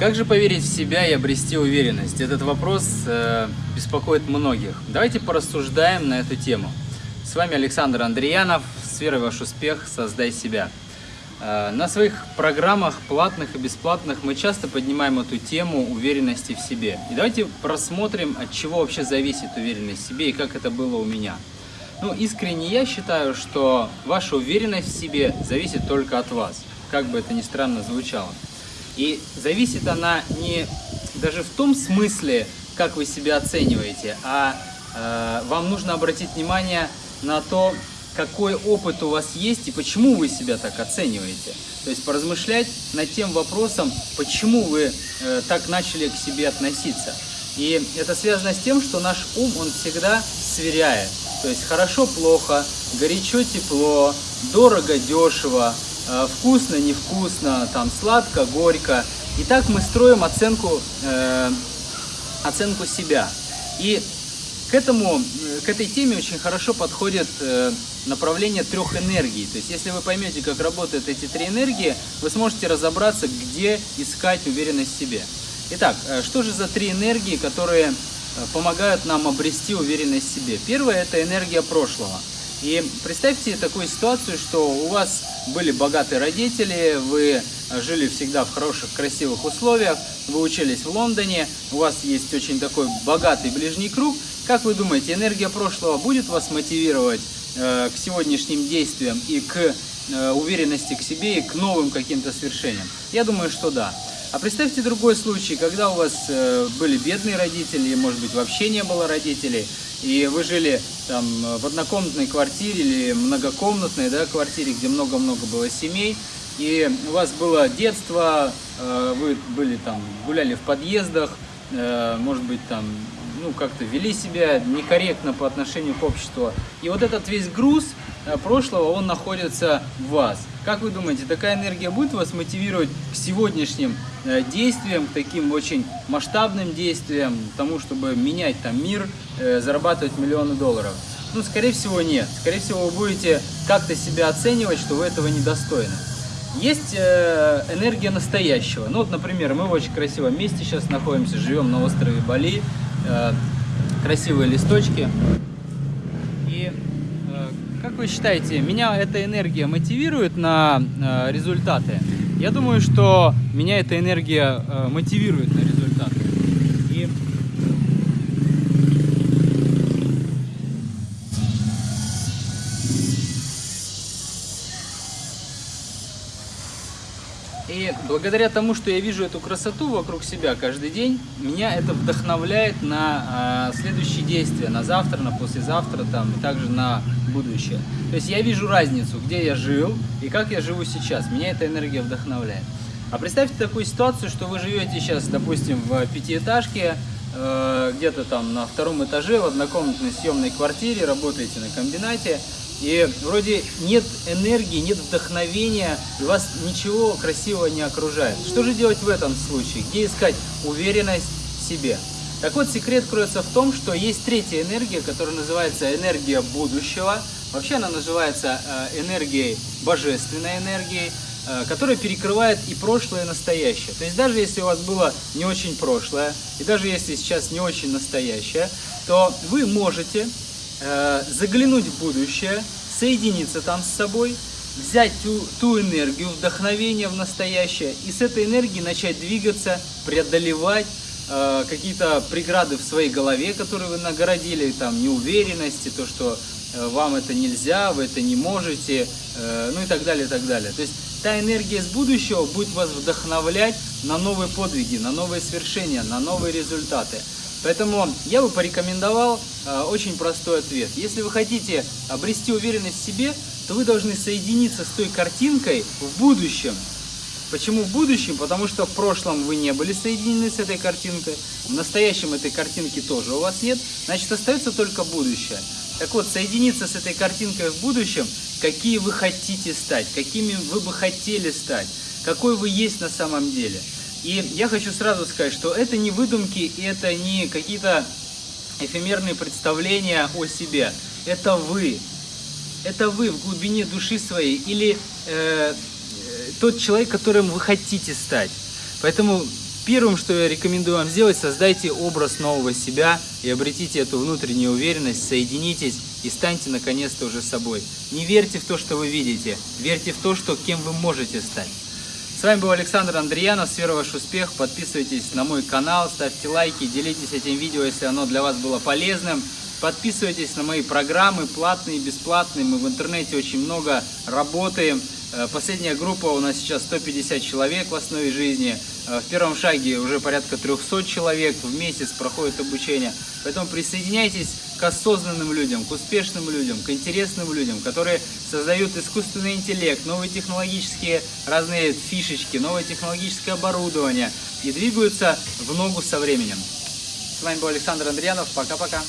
Как же поверить в себя и обрести уверенность? Этот вопрос э, беспокоит многих. Давайте порассуждаем на эту тему. С вами Александр Андреянов. С верой ваш успех «Создай себя». Э, на своих программах, платных и бесплатных, мы часто поднимаем эту тему уверенности в себе. И давайте просмотрим, от чего вообще зависит уверенность в себе и как это было у меня. Ну, искренне я считаю, что ваша уверенность в себе зависит только от вас, как бы это ни странно звучало. И зависит она не даже в том смысле, как вы себя оцениваете, а э, вам нужно обратить внимание на то, какой опыт у вас есть и почему вы себя так оцениваете. То есть поразмышлять над тем вопросом, почему вы э, так начали к себе относиться. И это связано с тем, что наш ум, он всегда сверяет. То есть хорошо-плохо, горячо-тепло, дорого-дешево, вкусно, невкусно, там сладко, горько. И так мы строим оценку, э, оценку себя. И к, этому, к этой теме очень хорошо подходит э, направление трех энергий. То есть, если вы поймете, как работают эти три энергии, вы сможете разобраться, где искать уверенность в себе. Итак, э, что же за три энергии, которые э, помогают нам обрести уверенность в себе? Первая – это энергия прошлого. И представьте такую ситуацию, что у вас были богатые родители, вы жили всегда в хороших, красивых условиях, вы учились в Лондоне, у вас есть очень такой богатый ближний круг. Как вы думаете, энергия прошлого будет вас мотивировать э, к сегодняшним действиям и к э, уверенности к себе и к новым каким-то свершениям? Я думаю, что да. А представьте другой случай, когда у вас э, были бедные родители, может быть вообще не было родителей, и вы жили там в однокомнатной квартире или многокомнатной да, квартире, где много-много было семей, и у вас было детство, э, вы были там, гуляли в подъездах, э, может быть там, ну как-то вели себя некорректно по отношению к обществу. И вот этот весь груз э, прошлого, он находится в вас. Как вы думаете, такая энергия будет вас мотивировать к сегодняшним э, действиям, к таким очень масштабным действиям, тому, чтобы менять там мир, э, зарабатывать миллионы долларов? Ну, скорее всего, нет. Скорее всего, вы будете как-то себя оценивать, что вы этого недостойны. Есть э, энергия настоящего. Ну, вот, например, мы в очень красивом месте сейчас находимся, живем на острове Бали, красивые листочки. Как вы считаете, меня эта энергия мотивирует на э, результаты? Я думаю, что меня эта энергия э, мотивирует на результаты. И благодаря тому, что я вижу эту красоту вокруг себя каждый день, меня это вдохновляет на э, следующие действия, на завтра, на послезавтра, там, и также на будущее. То есть я вижу разницу, где я жил и как я живу сейчас. Меня эта энергия вдохновляет. А представьте такую ситуацию, что вы живете сейчас, допустим, в пятиэтажке, э, где-то там на втором этаже, в однокомнатной съемной квартире, работаете на комбинате, и вроде нет энергии, нет вдохновения, и вас ничего красивого не окружает. Что же делать в этом случае? Где искать уверенность в себе? Так вот, секрет кроется в том, что есть третья энергия, которая называется энергия будущего. Вообще она называется э, энергией, божественной энергией, э, которая перекрывает и прошлое, и настоящее. То есть даже если у вас было не очень прошлое, и даже если сейчас не очень настоящее, то вы можете Э, заглянуть в будущее, соединиться там с собой, взять ту, ту энергию, вдохновение в настоящее и с этой энергией начать двигаться, преодолевать э, какие-то преграды в своей голове, которые вы нагородили, там, неуверенности, то, что э, вам это нельзя, вы это не можете, э, ну и так далее, и так далее. То есть та энергия с будущего будет вас вдохновлять на новые подвиги, на новые свершения, на новые результаты. Поэтому я бы порекомендовал э, очень простой ответ. Если вы хотите обрести уверенность в себе, то вы должны соединиться с той картинкой в будущем. Почему в будущем? Потому что в прошлом вы не были соединены с этой картинкой, в настоящем этой картинки тоже у вас нет, значит остается только будущее. Так вот, соединиться с этой картинкой в будущем, какие вы хотите стать, какими вы бы хотели стать, какой вы есть на самом деле – и я хочу сразу сказать, что это не выдумки, это не какие-то эфемерные представления о себе. Это вы. Это вы в глубине души своей или э, тот человек, которым вы хотите стать. Поэтому Первым, что я рекомендую вам сделать, создайте образ нового себя и обретите эту внутреннюю уверенность, соединитесь и станьте наконец-то уже собой. Не верьте в то, что вы видите, верьте в то, что кем вы можете стать. С вами был Александр Андреянов, с ваш успех. Подписывайтесь на мой канал, ставьте лайки, делитесь этим видео, если оно для вас было полезным. Подписывайтесь на мои программы, платные бесплатные. Мы в интернете очень много работаем. Э, последняя группа у нас сейчас 150 человек в основе жизни. Э, в первом шаге уже порядка 300 человек в месяц проходит обучение. Поэтому присоединяйтесь к осознанным людям, к успешным людям, к интересным людям, которые создают искусственный интеллект, новые технологические разные фишечки, новое технологическое оборудование и двигаются в ногу со временем. С вами был Александр Андреянов. Пока-пока.